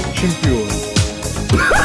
yok çünkü.